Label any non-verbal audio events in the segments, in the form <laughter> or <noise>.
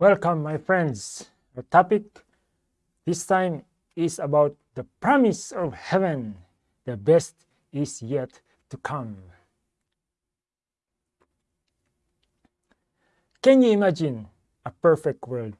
Welcome, my friends. Our topic this time is about the promise of heaven. The best is yet to come. Can you imagine a perfect world?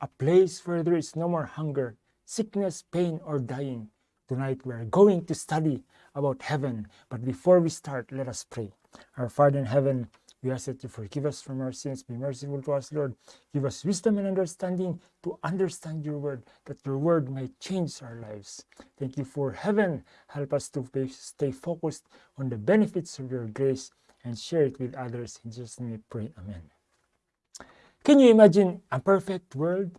A place where there is no more hunger, sickness, pain, or dying. Tonight we are going to study about heaven. But before we start, let us pray. Our Father in heaven, we ask that you forgive us from our sins. Be merciful to us, Lord. Give us wisdom and understanding to understand your word, that your word may change our lives. Thank you for heaven. Help us to stay focused on the benefits of your grace and share it with others. In Jesus' name we pray. Amen. Can you imagine a perfect world?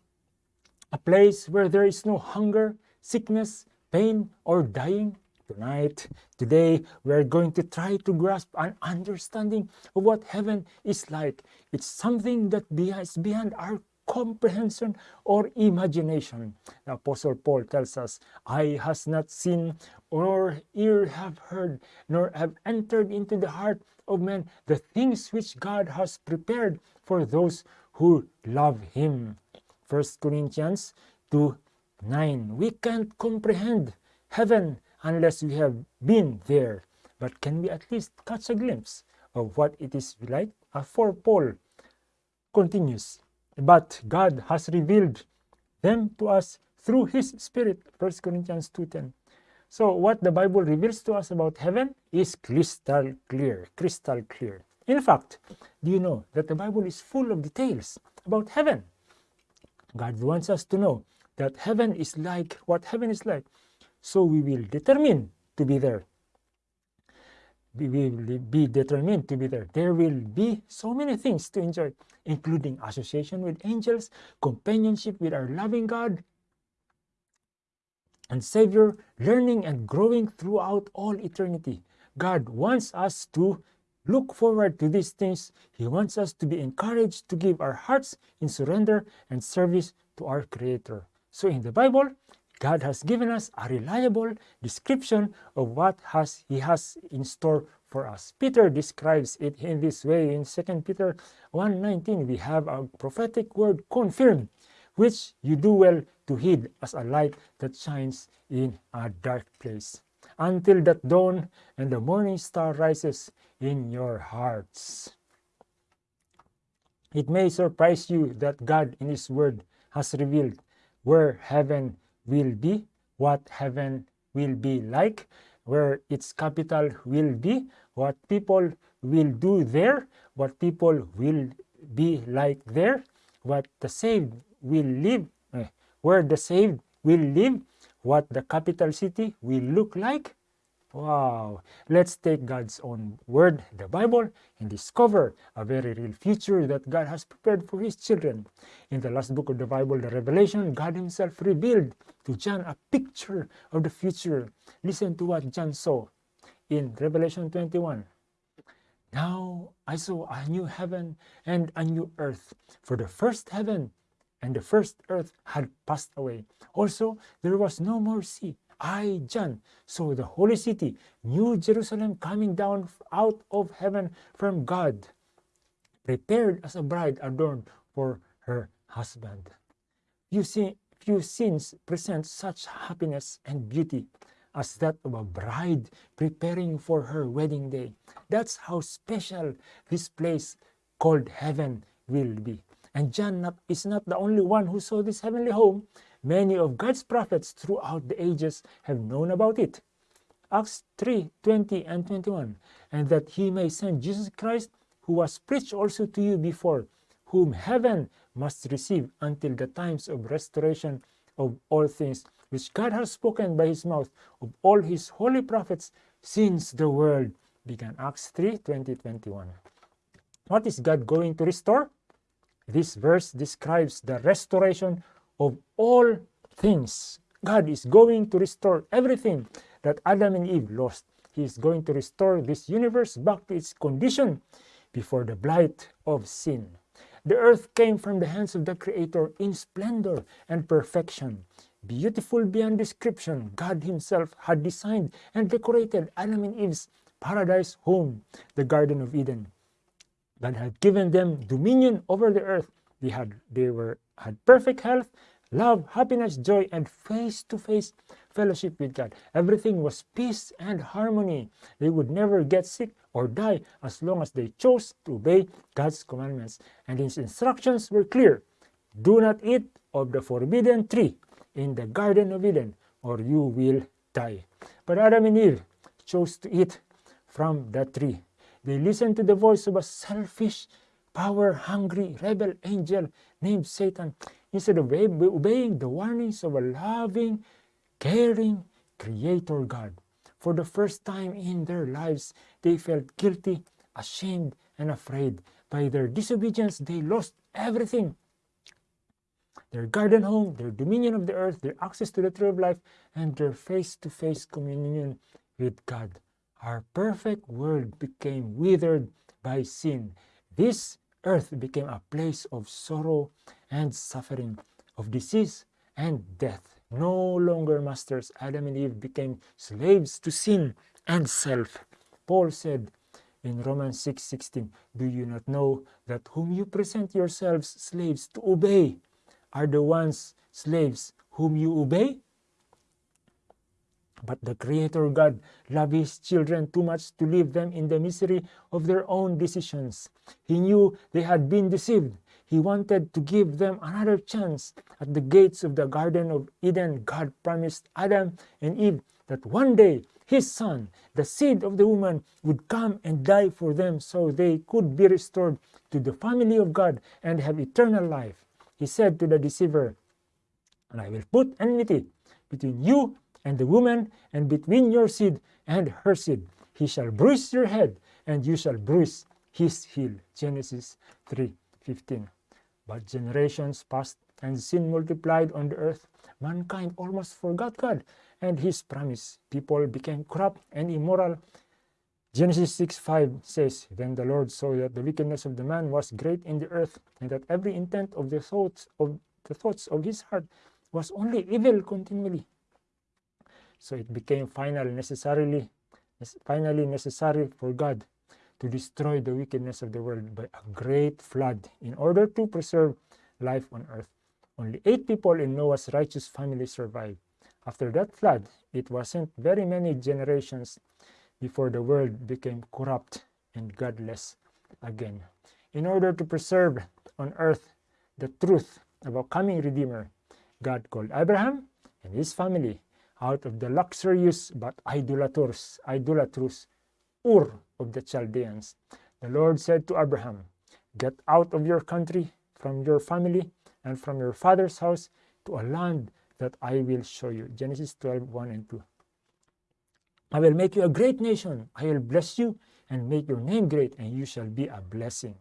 A place where there is no hunger, sickness, pain, or dying? Tonight, today, we are going to try to grasp an understanding of what heaven is like. It's something that is beyond our comprehension or imagination. The Apostle Paul tells us, Eye has not seen, nor ear have heard, nor have entered into the heart of man the things which God has prepared for those who love Him. 1 Corinthians 2 9. We can't comprehend heaven unless we have been there. But can we at least catch a glimpse of what it is like? For Paul continues, but God has revealed them to us through his spirit. 1 corinthians 2.10 so what the bible reveals to us about heaven is crystal clear crystal clear. In fact do you know that the bible is full of details about heaven? God wants us to know that heaven is like what heaven is like so we will determine to be there. We will be determined to be there. There will be so many things to enjoy, including association with angels, companionship with our loving God and Savior, learning and growing throughout all eternity. God wants us to look forward to these things. He wants us to be encouraged to give our hearts in surrender and service to our Creator. So in the Bible, God has given us a reliable description of what has He has in store for us. Peter describes it in this way in 2 Peter 1.19. We have a prophetic word confirmed, which you do well to heed as a light that shines in a dark place, until that dawn and the morning star rises in your hearts. It may surprise you that God in His Word has revealed where heaven will be, what heaven will be like, where its capital will be, what people will do there, what people will be like there, what the saved will live, eh, where the saved will live, what the capital city will look like, Wow! Let's take God's own word, the Bible, and discover a very real future that God has prepared for His children. In the last book of the Bible, the Revelation, God Himself revealed to John a picture of the future. Listen to what John saw in Revelation 21. Now I saw a new heaven and a new earth, for the first heaven and the first earth had passed away. Also, there was no more sea. I, John, saw the holy city, New Jerusalem, coming down out of heaven from God, prepared as a bride adorned for her husband. You see, few scenes present such happiness and beauty as that of a bride preparing for her wedding day. That's how special this place called heaven will be. And John not, is not the only one who saw this heavenly home. Many of God's prophets throughout the ages have known about it. Acts 3, 20 and 21. And that he may send Jesus Christ, who was preached also to you before, whom heaven must receive until the times of restoration of all things, which God has spoken by his mouth of all his holy prophets since the world began. Acts 3, 20, 21. What is God going to restore? This verse describes the restoration of all things. God is going to restore everything that Adam and Eve lost. He is going to restore this universe back to its condition before the blight of sin. The earth came from the hands of the Creator in splendor and perfection. Beautiful beyond description, God himself had designed and decorated Adam and Eve's paradise home, the Garden of Eden. God had given them dominion over the earth They had they were had perfect health, love, happiness, joy, and face-to-face fellowship with God. Everything was peace and harmony. They would never get sick or die as long as they chose to obey God's commandments. And his instructions were clear. Do not eat of the forbidden tree in the Garden of Eden, or you will die. But Adam and Eve chose to eat from that tree. They listened to the voice of a selfish, power-hungry rebel angel named Satan instead of obeying the warnings of a loving, caring Creator God. For the first time in their lives, they felt guilty, ashamed, and afraid. By their disobedience, they lost everything their garden home, their dominion of the earth, their access to the tree of life, and their face to face communion with God. Our perfect world became withered by sin. This earth became a place of sorrow and suffering, of disease and death. No longer masters, Adam and Eve became slaves to sin and self. Paul said in Romans 6:16, "Do you not know that whom you present yourselves slaves to obey are the ones slaves whom you obey?" But the Creator God loved His children too much to leave them in the misery of their own decisions. He knew they had been deceived. He wanted to give them another chance. At the gates of the Garden of Eden, God promised Adam and Eve that one day His Son, the seed of the woman, would come and die for them so they could be restored to the family of God and have eternal life. He said to the deceiver, And I will put enmity between you and the woman, and between your seed and her seed. He shall bruise your head, and you shall bruise his heel. Genesis 3:15. But generations passed, and sin multiplied on the earth. Mankind almost forgot God and his promise. People became corrupt and immoral. Genesis 6:5 says, Then the Lord saw that the wickedness of the man was great in the earth, and that every intent of the thoughts of the thoughts of his heart was only evil continually. So it became final necessarily, finally necessary for God to destroy the wickedness of the world by a great flood in order to preserve life on earth. Only eight people in Noah's righteous family survived. After that flood, it wasn't very many generations before the world became corrupt and godless again. In order to preserve on earth the truth about coming Redeemer, God called Abraham and his family out of the luxurious but idolatrous, idolatrous Ur of the Chaldeans. The Lord said to Abraham, Get out of your country, from your family, and from your father's house to a land that I will show you. Genesis 12, 1 and 2. I will make you a great nation. I will bless you and make your name great, and you shall be a blessing.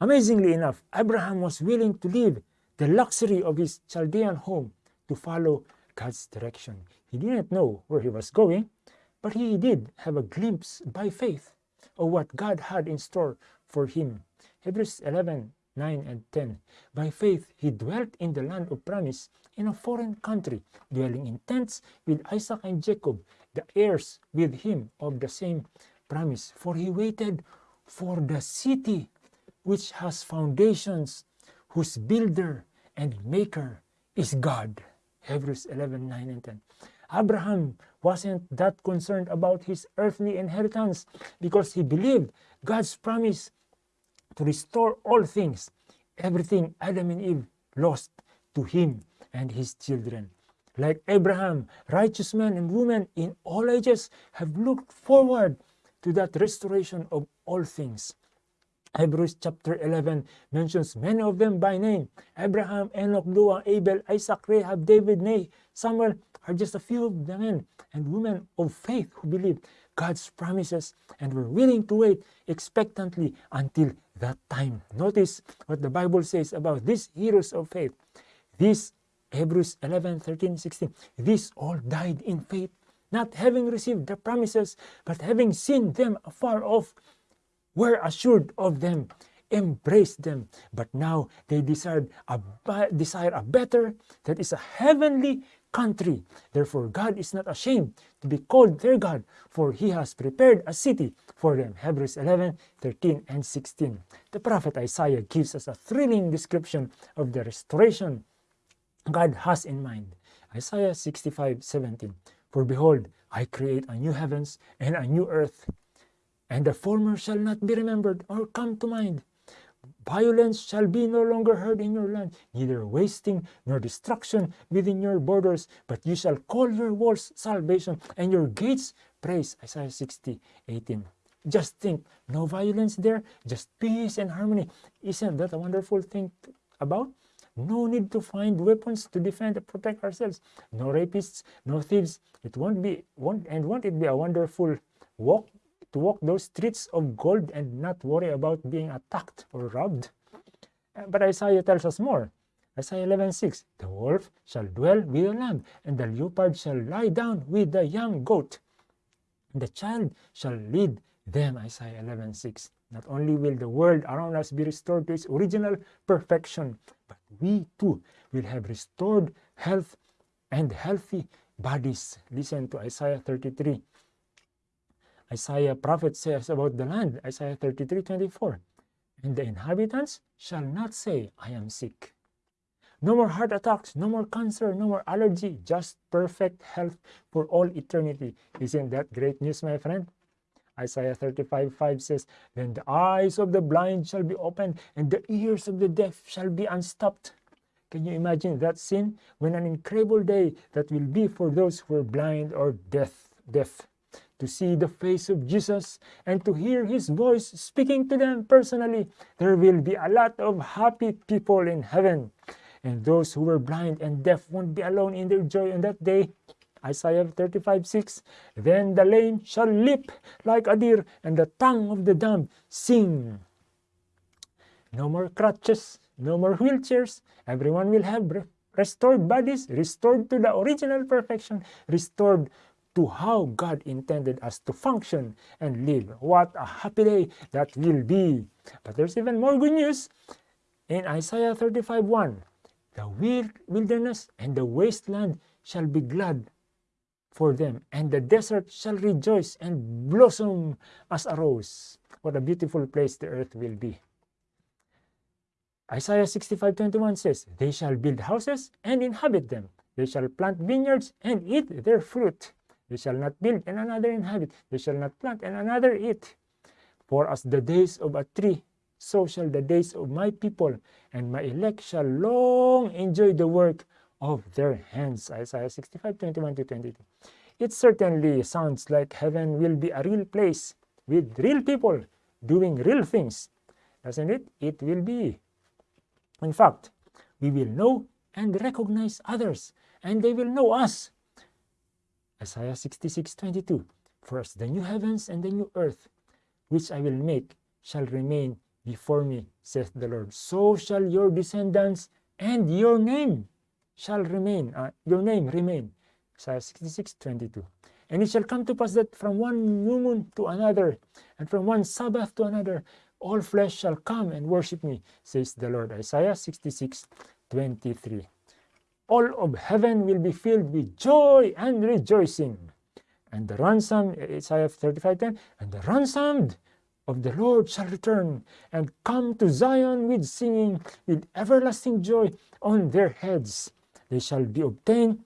Amazingly enough, Abraham was willing to leave the luxury of his Chaldean home to follow God's direction. He didn't know where he was going, but he did have a glimpse by faith of what God had in store for him. Hebrews 11 9 and 10. By faith, he dwelt in the land of promise in a foreign country, dwelling in tents with Isaac and Jacob, the heirs with him of the same promise. For he waited for the city which has foundations, whose builder and maker is God. Hebrews 11 9 and 10. Abraham wasn't that concerned about his earthly inheritance because he believed God's promise to restore all things, everything Adam and Eve lost to him and his children. Like Abraham, righteous men and women in all ages have looked forward to that restoration of all things. Hebrews chapter 11 mentions many of them by name. Abraham, Enoch, Noah, Abel, Isaac, Rahab, David, Nay, Samuel are just a few of the men and women of faith who believed God's promises and were willing to wait expectantly until that time. Notice what the Bible says about these heroes of faith. These Hebrews 11, 13, 16. These all died in faith, not having received the promises, but having seen them afar off were assured of them, embraced them. But now they desired a, desire a better, that is a heavenly country. Therefore, God is not ashamed to be called their God, for he has prepared a city for them. Hebrews 11, 13, and 16. The prophet Isaiah gives us a thrilling description of the restoration God has in mind. Isaiah 65, 17. For behold, I create a new heavens and a new earth, and the former shall not be remembered or come to mind. Violence shall be no longer heard in your land, neither wasting nor destruction within your borders, but you shall call your walls salvation and your gates praise. Isaiah 60, 18. Just think, no violence there, just peace and harmony. Isn't that a wonderful thing about? No need to find weapons to defend and protect ourselves. No rapists, no thieves. It won't be, won't, and won't it be a wonderful walk to walk those streets of gold and not worry about being attacked or robbed. Uh, but Isaiah tells us more. Isaiah 11:6, The wolf shall dwell with the lamb, and the leopard shall lie down with the young goat. The child shall lead them, Isaiah 11:6. Not only will the world around us be restored to its original perfection, but we too will have restored health and healthy bodies. Listen to Isaiah 33, Isaiah prophet says about the land, Isaiah 33, 24. And the inhabitants shall not say, I am sick. No more heart attacks, no more cancer, no more allergy, just perfect health for all eternity. Isn't that great news, my friend? Isaiah 35, 5 says, Then the eyes of the blind shall be opened, and the ears of the deaf shall be unstopped. Can you imagine that scene? When an incredible day that will be for those who are blind or deaf. deaf to see the face of Jesus and to hear his voice speaking to them personally. There will be a lot of happy people in heaven. And those who were blind and deaf won't be alone in their joy on that day. Isaiah 35, 6. Then the lame shall leap like a deer, and the tongue of the dumb sing. No more crutches, no more wheelchairs. Everyone will have restored bodies, restored to the original perfection, restored to how God intended us to function and live. What a happy day that will be. But there's even more good news. In Isaiah 35 1, the wilderness and the wasteland shall be glad for them, and the desert shall rejoice and blossom as a rose. What a beautiful place the earth will be. Isaiah 65 21 says, They shall build houses and inhabit them. They shall plant vineyards and eat their fruit. They shall not build and another inhabit. They shall not plant and another eat. For as the days of a tree, so shall the days of my people, and my elect shall long enjoy the work of their hands. Isaiah 65, 21 to 22. It certainly sounds like heaven will be a real place with real people doing real things. Doesn't it? It will be. In fact, we will know and recognize others, and they will know us Isaiah 66, 22. First, the new heavens and the new earth, which I will make, shall remain before me, saith the Lord. So shall your descendants and your name shall remain, uh, your name remain. Isaiah 66, 22. And it shall come to pass that from one new moon to another, and from one Sabbath to another, all flesh shall come and worship me, says the Lord. Isaiah 66, 23 all of heaven will be filled with joy and rejoicing. And the ransom, Isaiah 35:10, and the ransomed of the Lord shall return and come to Zion with singing, with everlasting joy on their heads. They shall be obtained,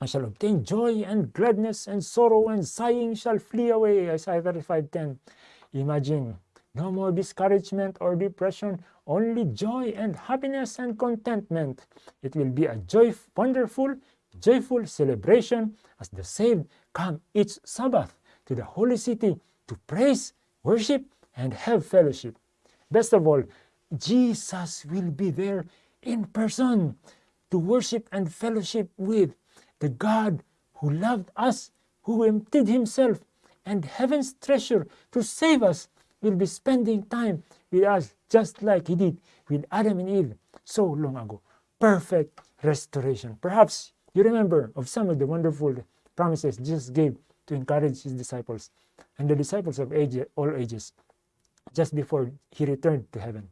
I shall obtain joy and gladness, and sorrow and sighing shall flee away. Isaiah 35:10. Imagine no more discouragement or depression, only joy and happiness and contentment. It will be a joy, wonderful, joyful celebration as the saved come each Sabbath to the holy city to praise, worship, and have fellowship. Best of all, Jesus will be there in person to worship and fellowship with the God who loved us, who emptied himself and heaven's treasure to save us will be spending time with us just like he did with Adam and Eve so long ago. Perfect restoration. Perhaps you remember of some of the wonderful promises Jesus gave to encourage his disciples and the disciples of age, all ages just before he returned to heaven.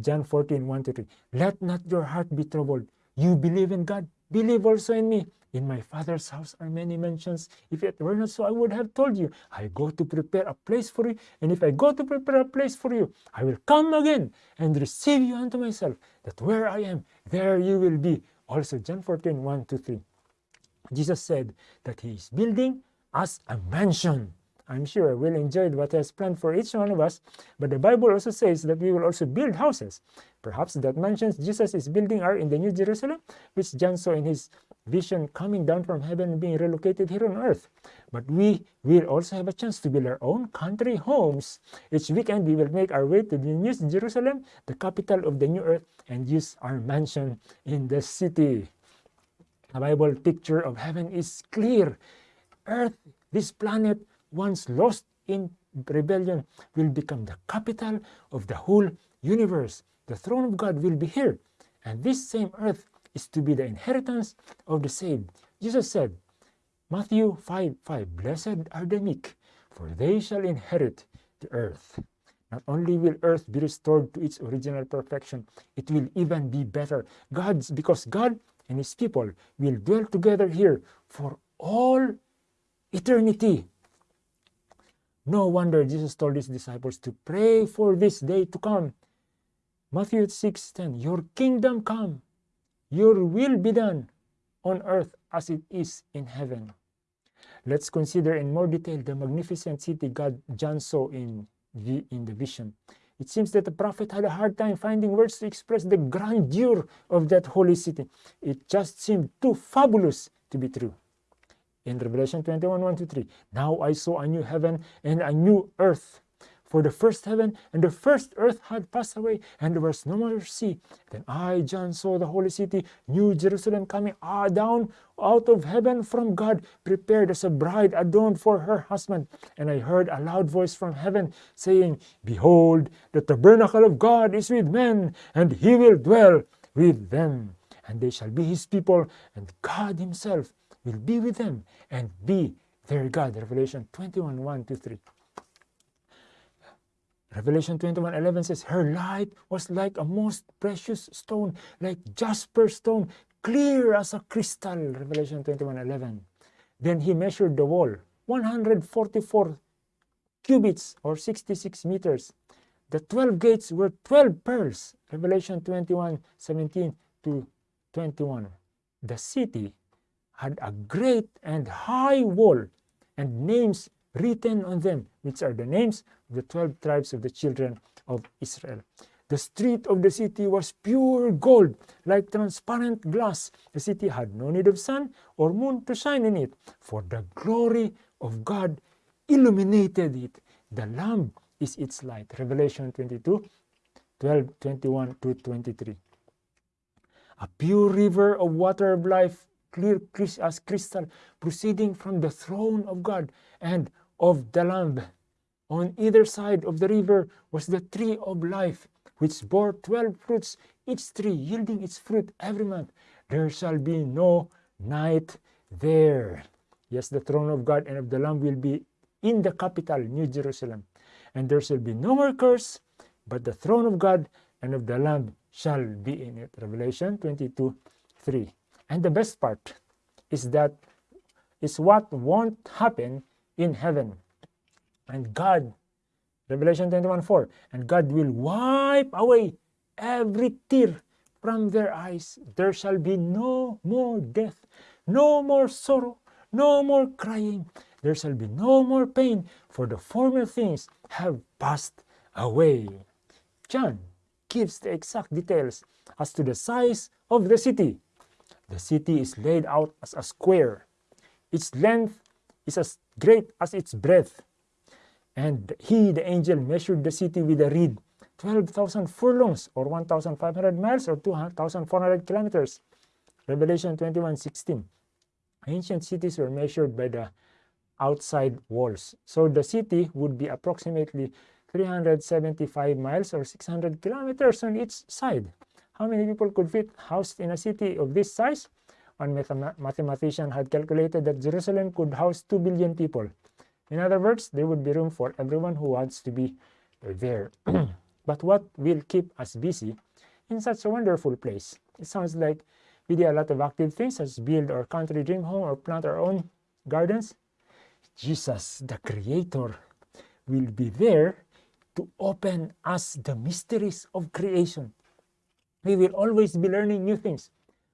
John 14, 1 to 3. Let not your heart be troubled. You believe in God, believe also in me. In my Father's house are many mansions. If it were not so, I would have told you. I go to prepare a place for you. And if I go to prepare a place for you, I will come again and receive you unto myself, that where I am, there you will be. Also, John 14, 1 to 3. Jesus said that he is building us a mansion. I'm sure we'll enjoy what has planned for each one of us, but the Bible also says that we will also build houses. Perhaps that mansions Jesus is building are in the New Jerusalem, which John saw in his vision coming down from heaven and being relocated here on earth. But we will also have a chance to build our own country homes. Each weekend, we will make our way to the New Jerusalem, the capital of the new earth, and use our mansion in the city. The Bible picture of heaven is clear. Earth, this planet, once lost in rebellion, will become the capital of the whole universe. The throne of God will be here. And this same earth is to be the inheritance of the saved. Jesus said, Matthew 5 5, Blessed are the meek, for they shall inherit the earth. Not only will earth be restored to its original perfection, it will even be better. God's because God and his people will dwell together here for all eternity. No wonder Jesus told his disciples to pray for this day to come. Matthew 6:10 Your kingdom come, your will be done on earth as it is in heaven. Let's consider in more detail the magnificent city God John saw in the, in the vision. It seems that the prophet had a hard time finding words to express the grandeur of that holy city. It just seemed too fabulous to be true in Revelation 21 1 to 3. Now I saw a new heaven and a new earth. For the first heaven and the first earth had passed away, and there was no more sea. Then I, John, saw the holy city, New Jerusalem, coming ah, down out of heaven from God, prepared as a bride adorned for her husband. And I heard a loud voice from heaven saying, Behold, the tabernacle of God is with men, and he will dwell with them. And they shall be his people, and God himself will be with them and be their God. Revelation 21 1 to 3. Revelation 21 11 says, Her light was like a most precious stone, like jasper stone, clear as a crystal. Revelation 21 11. Then he measured the wall, 144 cubits or 66 meters. The 12 gates were 12 pearls. Revelation 21 17 to 21. The city had a great and high wall and names written on them, which are the names of the 12 tribes of the children of Israel. The street of the city was pure gold, like transparent glass. The city had no need of sun or moon to shine in it, for the glory of God illuminated it. The Lamb is its light. Revelation 22, 12, 21 to 23. A pure river of water of life clear as crystal, proceeding from the throne of God and of the Lamb. On either side of the river was the tree of life, which bore twelve fruits, each tree yielding its fruit every month. There shall be no night there. Yes, the throne of God and of the Lamb will be in the capital, New Jerusalem. And there shall be no more curse, but the throne of God and of the Lamb shall be in it. Revelation 22 3. And the best part is that is what won't happen in heaven. And God, Revelation 21 4, and God will wipe away every tear from their eyes. There shall be no more death, no more sorrow, no more crying. There shall be no more pain, for the former things have passed away. John gives the exact details as to the size of the city the city is laid out as a square. Its length is as great as its breadth. And he, the angel, measured the city with a reed, 12,000 furlongs, or 1,500 miles, or 2,400 kilometers. Revelation 21, 16. Ancient cities were measured by the outside walls. So the city would be approximately 375 miles or 600 kilometers on each side. How many people could fit housed in a city of this size? One mathematician had calculated that Jerusalem could house 2 billion people. In other words, there would be room for everyone who wants to be there. <clears throat> but what will keep us busy in such a wonderful place? It sounds like We do a lot of active things such as build our country dream home or plant our own gardens. Jesus, the Creator, will be there to open us the mysteries of creation. We will always be learning new things.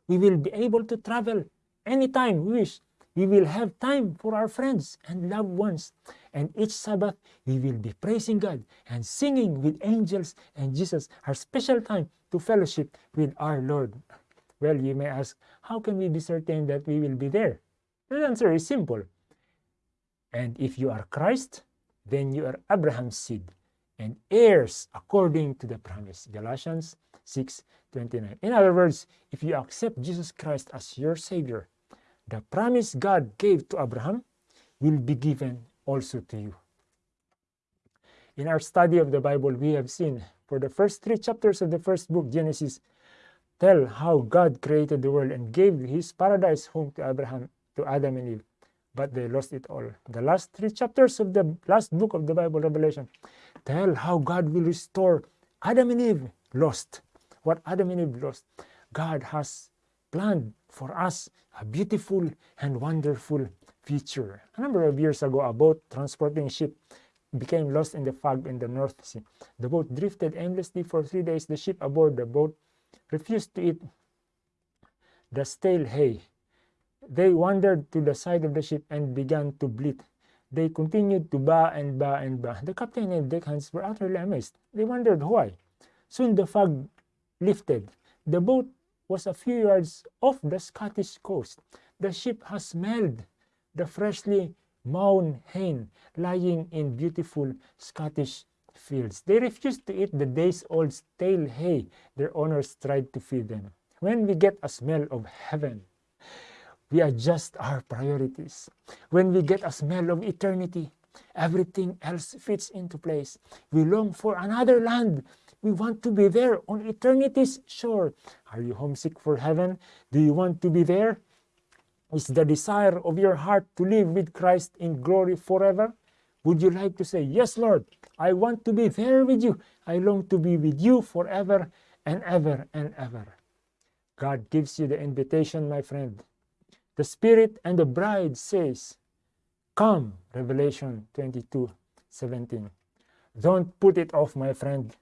We will be able to travel anytime we wish. We will have time for our friends and loved ones. And each Sabbath, we will be praising God and singing with angels and Jesus, our special time to fellowship with our Lord. Well, you may ask, how can we be certain that we will be there? The answer is simple. And if you are Christ, then you are Abraham's seed and heirs according to the promise. Galatians 6 29. In other words, if you accept Jesus Christ as your Savior, the promise God gave to Abraham will be given also to you. In our study of the Bible, we have seen for the first three chapters of the first book, Genesis, tell how God created the world and gave his paradise home to Abraham, to Adam and Eve, but they lost it all. The last three chapters of the last book of the Bible, Revelation, tell how God will restore Adam and Eve lost. What Adam and Eve lost, God has planned for us a beautiful and wonderful future. A number of years ago, a boat transporting ship became lost in the fog in the North Sea. The boat drifted aimlessly for three days. The ship aboard the boat refused to eat the stale hay. They wandered to the side of the ship and began to bleat. They continued to ba and ba and ba. The captain and deckhands were utterly amazed. They wondered why. Soon the fog lifted. The boat was a few yards off the Scottish coast. The ship has smelled the freshly mown hay lying in beautiful Scottish fields. They refused to eat the days-old stale hay their owners tried to feed them. When we get a smell of heaven, we adjust our priorities. When we get a smell of eternity, everything else fits into place. We long for another land. We want to be there on eternity's shore. Are you homesick for heaven? Do you want to be there? Is the desire of your heart to live with Christ in glory forever? Would you like to say, Yes, Lord, I want to be there with you. I long to be with you forever and ever and ever. God gives you the invitation, my friend. The Spirit and the bride says, Come, Revelation 22, 17. Don't put it off, my friend.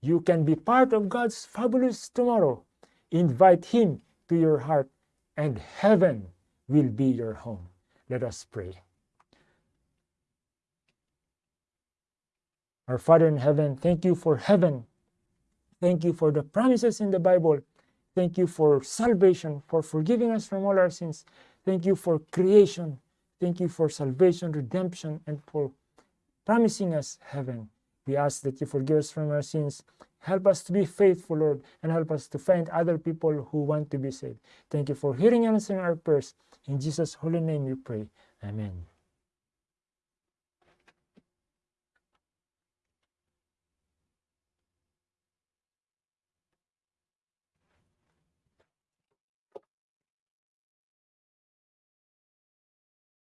You can be part of God's fabulous tomorrow. Invite Him to your heart, and heaven will be your home. Let us pray. Our Father in heaven, thank you for heaven. Thank you for the promises in the Bible. Thank you for salvation, for forgiving us from all our sins. Thank you for creation. Thank you for salvation, redemption, and for promising us heaven. We ask that you forgive us from our sins. Help us to be faithful, Lord, and help us to find other people who want to be saved. Thank you for hearing and answering our prayers. In Jesus' holy name we pray. Amen.